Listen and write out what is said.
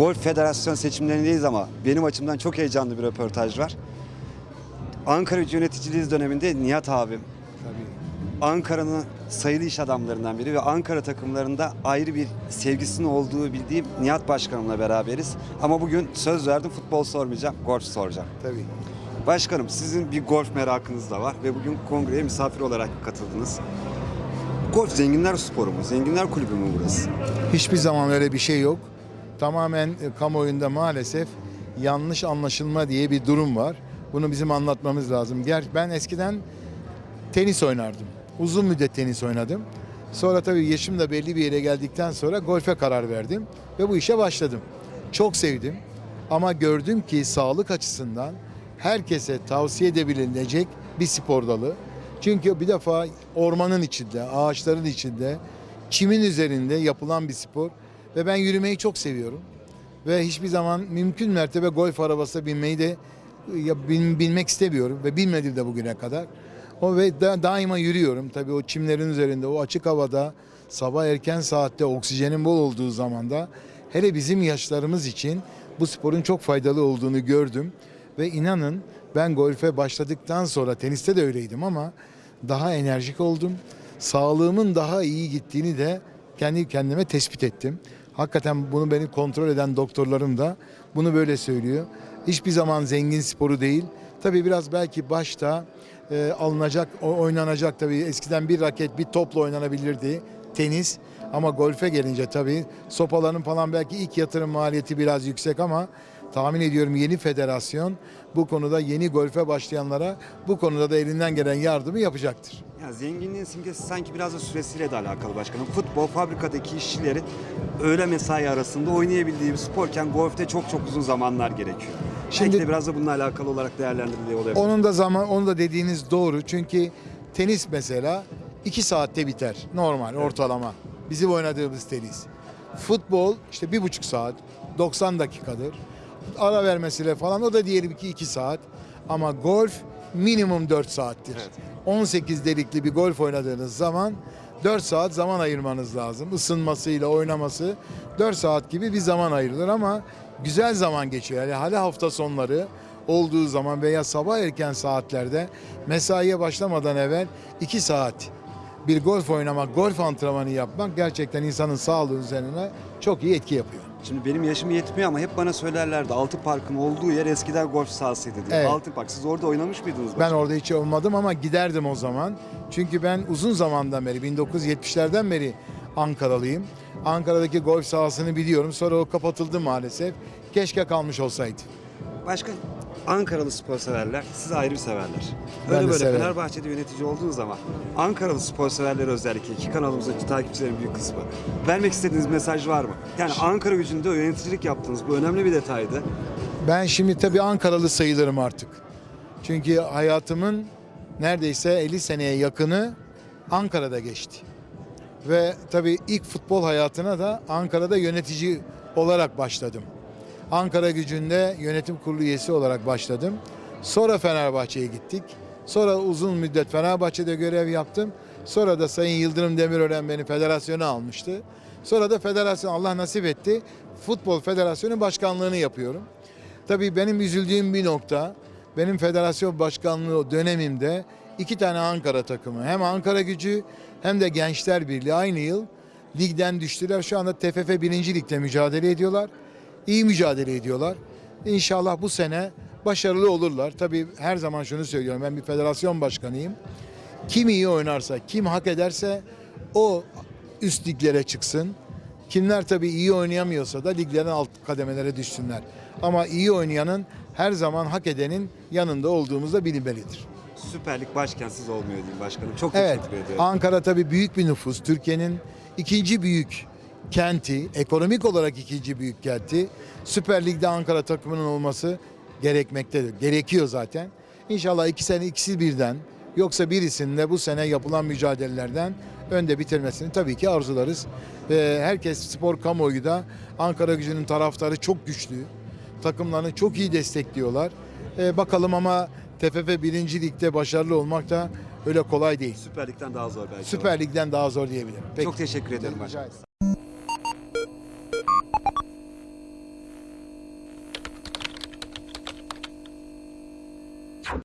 Golf Federasyon seçimlerindeyiz ama benim açımdan çok heyecanlı bir röportaj var. Ankara yöneticiliği döneminde Nihat abim, Ankara'nın sayılı iş adamlarından biri ve Ankara takımlarında ayrı bir sevgisinin olduğu bildiğim Nihat Başkanımla beraberiz. Ama bugün söz verdim futbol sormayacağım, golf soracağım. Tabii. Başkanım sizin bir golf merakınız da var ve bugün kongreye misafir olarak katıldınız. Golf zenginler sporu mu? Zenginler kulübü mü burası? Hiçbir zaman öyle bir şey yok. Tamamen e, kamuoyunda maalesef yanlış anlaşılma diye bir durum var. Bunu bizim anlatmamız lazım. Ger ben eskiden tenis oynardım. Uzun müddet tenis oynadım. Sonra tabii yaşım da belli bir yere geldikten sonra golfe karar verdim ve bu işe başladım. Çok sevdim ama gördüm ki sağlık açısından herkese tavsiye edebilecek bir spor dalı. Çünkü bir defa ormanın içinde, ağaçların içinde, çimin üzerinde yapılan bir spor ve ben yürümeyi çok seviyorum. Ve hiçbir zaman mümkün mertebe golf arabasına binmeyi de ya bin- bilmek istemiyorum ve bilmedim de bugüne kadar. O ve da- daima yürüyorum. Tabii o çimlerin üzerinde, o açık havada, sabah erken saatte oksijenin bol olduğu zamanda hele bizim yaşlarımız için bu sporun çok faydalı olduğunu gördüm. Ve inanın ben golfe başladıktan sonra teniste de öyleydim ama daha enerjik oldum. Sağlığımın daha iyi gittiğini de kendi kendime tespit ettim. Hakikaten bunu beni kontrol eden doktorlarım da bunu böyle söylüyor. Hiçbir zaman zengin sporu değil. Tabii biraz belki başta e, alınacak, oynanacak tabii. Eskiden bir raket, bir topla oynanabilirdi tenis. Ama golfe gelince tabii sopaların falan belki ilk yatırım maliyeti biraz yüksek ama tahmin ediyorum yeni federasyon bu konuda yeni golfe başlayanlara bu konuda da elinden gelen yardımı yapacaktır. Ya zenginliğin simgesi sanki biraz da süresiyle de alakalı başkanım. Futbol fabrikadaki işçilerin öğle mesai arasında oynayabildiği bir sporken golfte çok çok uzun zamanlar gerekiyor. Şimdi de biraz da bununla alakalı olarak değerlendiriliyor olabilir. Onun da zaman, onu da dediğiniz doğru. Çünkü tenis mesela 2 saatte biter. Normal, ortalama. Bizim oynadığımız tenis. Futbol işte bir buçuk saat, 90 dakikadır. Ara vermesiyle falan o da diyelim ki 2 saat. Ama golf minimum 4 saattir. Evet. 18 delikli bir golf oynadığınız zaman 4 saat zaman ayırmanız lazım. Isınmasıyla oynaması 4 saat gibi bir zaman ayrılır ama güzel zaman geçiyor. Yani hali hafta sonları olduğu zaman veya sabah erken saatlerde mesaiye başlamadan evvel 2 saat bir golf oynamak, golf antrenmanı yapmak gerçekten insanın sağlığı üzerine çok iyi etki yapıyor. Şimdi benim yaşım yetmiyor ama hep bana söylerlerdi Altın Park'ın olduğu yer eskiden golf sahasıydı diye. Evet. Altın Park siz orada oynamış mıydınız? Ben orada hiç olmadım ama giderdim o zaman. Çünkü ben uzun zamandan beri 1970'lerden beri Ankaralıyım. Ankara'daki golf sahasını biliyorum. Sonra o kapatıldı maalesef. Keşke kalmış olsaydı. Başka Ankaralı spor severler, siz ayrı severler. Ben Öyle böyle severim. Fenerbahçe'de yönetici olduğunuz zaman Ankaralı spor severleri özellikle iki kanalımızdaki takipçilerin büyük kısmı. Vermek istediğiniz mesaj var mı? Yani Ankara gücünde yöneticilik yaptınız. Bu önemli bir detaydı. Ben şimdi tabii Ankaralı sayılırım artık. Çünkü hayatımın neredeyse 50 seneye yakını Ankara'da geçti. Ve tabii ilk futbol hayatına da Ankara'da yönetici olarak başladım. Ankara gücünde yönetim kurulu üyesi olarak başladım. Sonra Fenerbahçe'ye gittik. Sonra uzun müddet Fenerbahçe'de görev yaptım. Sonra da Sayın Yıldırım Demirören beni federasyona almıştı. Sonra da federasyon Allah nasip etti. Futbol Federasyonu başkanlığını yapıyorum. Tabii benim üzüldüğüm bir nokta, benim federasyon başkanlığı dönemimde iki tane Ankara takımı, hem Ankara gücü hem de Gençler Birliği aynı yıl ligden düştüler. Şu anda TFF 1. Lig'de mücadele ediyorlar. İyi mücadele ediyorlar. İnşallah bu sene başarılı olurlar. Tabii her zaman şunu söylüyorum, ben bir federasyon başkanıyım. Kim iyi oynarsa, kim hak ederse o üst liglere çıksın. Kimler tabii iyi oynayamıyorsa da liglerin alt kademelere düşsünler. Ama iyi oynayanın her zaman hak edenin yanında olduğumuz da bilinmelidir. Süper Lig başken siz olmuyor diyeyim başkanım. Çok Evet, teşekkür ediyorum. Ankara tabii büyük bir nüfus. Türkiye'nin ikinci büyük kenti, ekonomik olarak ikinci büyük kenti. Süper Lig'de Ankara takımının olması gerekmektedir. Gerekiyor zaten. İnşallah iki sene ikisi birden yoksa birisinin de bu sene yapılan mücadelelerden önde bitirmesini tabii ki arzularız. Ve herkes spor kamuoyu da Ankara gücünün taraftarı çok güçlü. Takımlarını çok iyi destekliyorlar. Ee, bakalım ama TFF 1. Lig'de başarılı olmak da öyle kolay değil. Süper Lig'den daha zor belki. Süper Lig'den daha zor diyebilirim. Peki. Çok teşekkür ederim Rica.